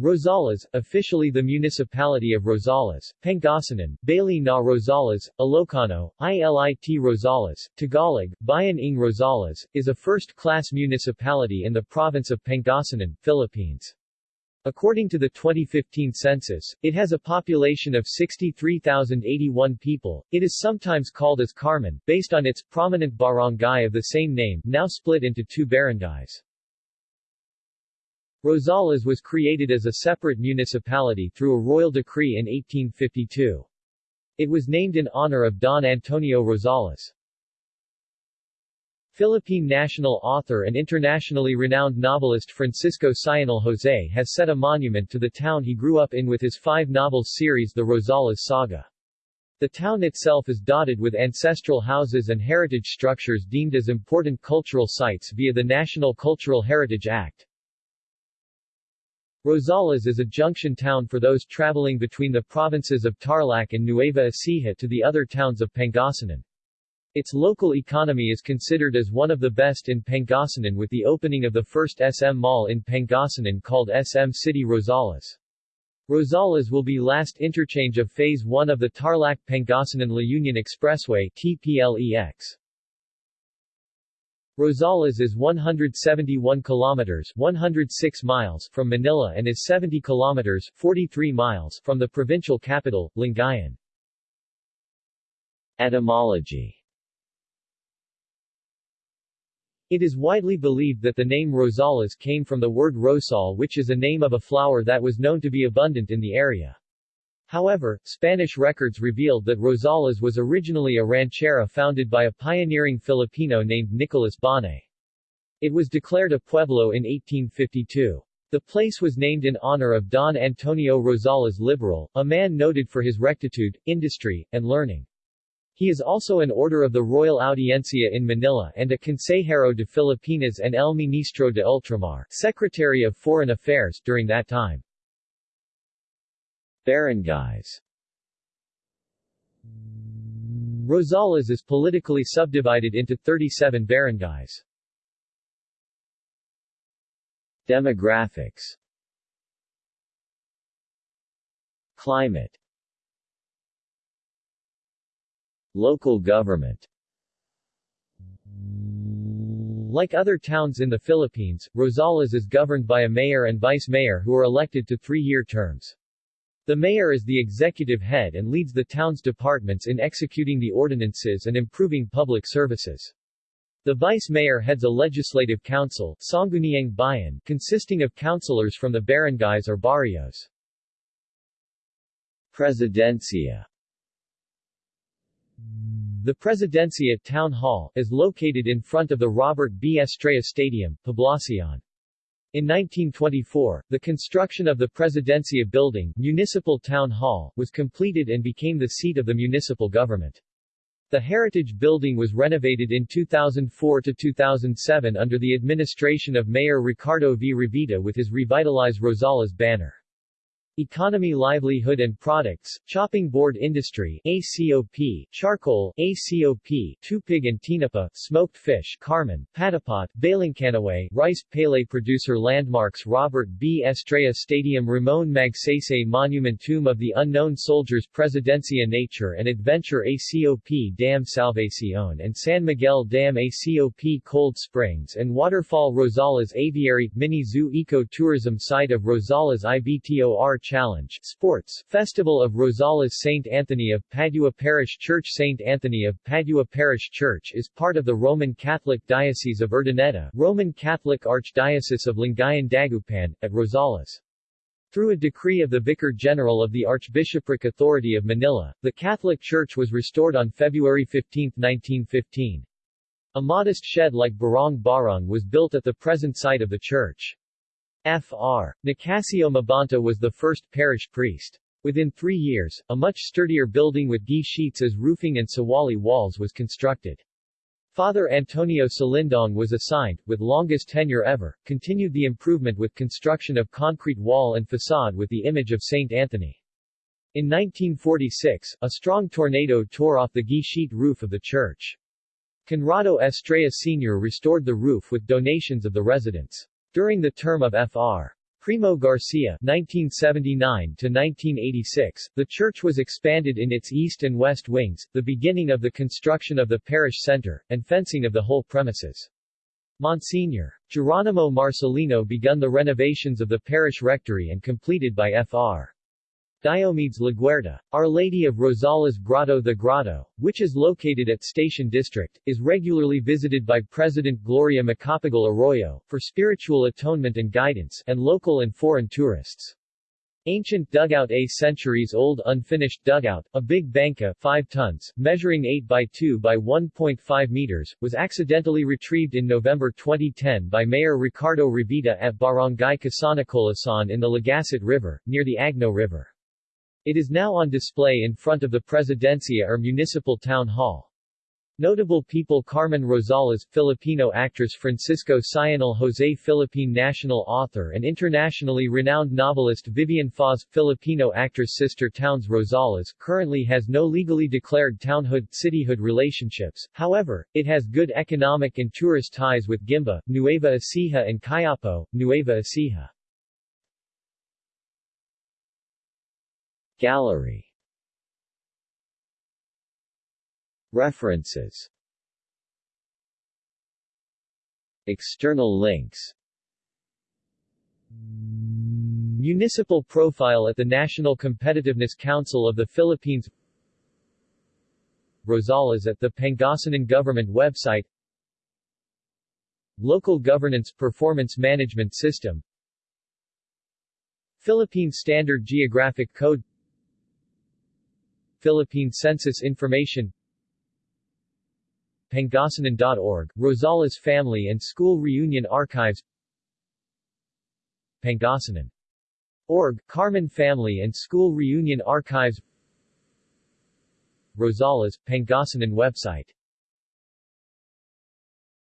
Rosales, officially the municipality of Rosales, Pangasinan, Baley na Rosales, Ilocano, ILIT Rosales, Tagalog, Bayan ng Rosales, is a first-class municipality in the province of Pangasinan, Philippines. According to the 2015 census, it has a population of 63,081 people. It is sometimes called as Carmen, based on its prominent barangay of the same name, now split into two barangays. Rosales was created as a separate municipality through a royal decree in 1852. It was named in honor of Don Antonio Rosales. Philippine national author and internationally renowned novelist Francisco Sionil Jose has set a monument to the town he grew up in with his five novels series The Rosales Saga. The town itself is dotted with ancestral houses and heritage structures deemed as important cultural sites via the National Cultural Heritage Act. Rosales is a junction town for those traveling between the provinces of Tarlac and Nueva Ecija to the other towns of Pangasinan. Its local economy is considered as one of the best in Pangasinan with the opening of the first SM Mall in Pangasinan called SM City Rosales. Rosales will be last interchange of Phase 1 of the Tarlac-Pangasinan-La Union Expressway TPLEX. Rosales is 171 kilometers 106 miles from Manila and is 70 kilometers 43 miles from the provincial capital, Lingayen. Etymology It is widely believed that the name Rosales came from the word rosal which is a name of a flower that was known to be abundant in the area. However, Spanish records revealed that Rosales was originally a ranchera founded by a pioneering Filipino named Nicolas Bane. It was declared a pueblo in 1852. The place was named in honor of Don Antonio Rosales Liberal, a man noted for his rectitude, industry, and learning. He is also an Oidor of the Royal Audiencia in Manila and a Consejero de Filipinas and El Ministro de Ultramar Secretary of Foreign Affairs during that time. Barangays Rosales is politically subdivided into 37 barangays. Demographics Climate Local government Like other towns in the Philippines, Rosales is governed by a mayor and vice-mayor who are elected to three-year terms. The mayor is the executive head and leads the town's departments in executing the ordinances and improving public services. The vice-mayor heads a legislative council Sangguniang Bayan, consisting of councilors from the barangays or barrios. Presidencia The Presidencia Town Hall is located in front of the Robert B. Estrella Stadium, Poblacion. In 1924, the construction of the Presidencia building, Municipal Town Hall, was completed and became the seat of the municipal government. The Heritage Building was renovated in 2004 to 2007 under the administration of Mayor Ricardo V. Revita with his Revitalize Rosales banner. Economy Livelihood and Products, Chopping Board Industry ACOP, Charcoal ACOP, Tupig and Tinapa, Smoked Fish Carmen, Patapat, Balangcanaway, Rice Pele Producer Landmarks Robert B. Estrella Stadium Ramon Magsaysay Monument Tomb of the Unknown Soldiers Presidencia Nature and Adventure ACOP Dam Salvacion and San Miguel Dam ACOP Cold Springs and Waterfall Rosales Aviary, Mini Zoo Eco Tourism Site of Rosales IBTOR Challenge Sports Festival of Rosales St. Anthony of Padua Parish Church St. Anthony of Padua Parish Church is part of the Roman Catholic Diocese of Urdaneta Roman Catholic Archdiocese of Lingayen Dagupan, at Rosales. Through a decree of the Vicar General of the Archbishopric Authority of Manila, the Catholic Church was restored on February 15, 1915. A modest shed like Barong Barong was built at the present site of the church. Fr. Nicasio Mabanta was the first parish priest. Within three years, a much sturdier building with gi sheets as roofing and sawali walls was constructed. Father Antonio Salindong was assigned, with longest tenure ever, continued the improvement with construction of concrete wall and facade with the image of St. Anthony. In 1946, a strong tornado tore off the gi sheet roof of the church. Conrado Estrella Sr. restored the roof with donations of the residents. During the term of Fr. Primo Garcia (1979–1986), the church was expanded in its east and west wings, the beginning of the construction of the parish center, and fencing of the whole premises. Monsignor. Geronimo Marcelino begun the renovations of the parish rectory and completed by Fr. Diomedes Laguerta. Our Lady of Rosales Grotto The grotto, which is located at Station District, is regularly visited by President Gloria Macapagal Arroyo, for spiritual atonement and guidance, and local and foreign tourists. Ancient dugout A centuries-old unfinished dugout, a big banca 5 tons, measuring 8 by 2 by 1.5 meters, was accidentally retrieved in November 2010 by Mayor Ricardo Revita at Barangay Casanicolasan in the Legasset River, near the Agno River. It is now on display in front of the Presidencia or Municipal Town Hall. Notable people Carmen Rosales, Filipino actress Francisco Sionil Jose Philippine national author and internationally renowned novelist Vivian Foz, Filipino actress Sister Towns Rosales currently has no legally declared townhood-cityhood relationships, however, it has good economic and tourist ties with Guimba, Nueva Ecija and Cuyapo, Nueva Ecija. Gallery. References. External links. Municipal profile at the National Competitiveness Council of the Philippines. Rosales at the Pangasinan Government website. Local Governance Performance Management System. Philippine Standard Geographic Code Philippine Census Information Pangasinan.org, Rosales Family and School Reunion Archives Pangasinan. Org, Carmen Family and School Reunion Archives Rosales, Pangasinan website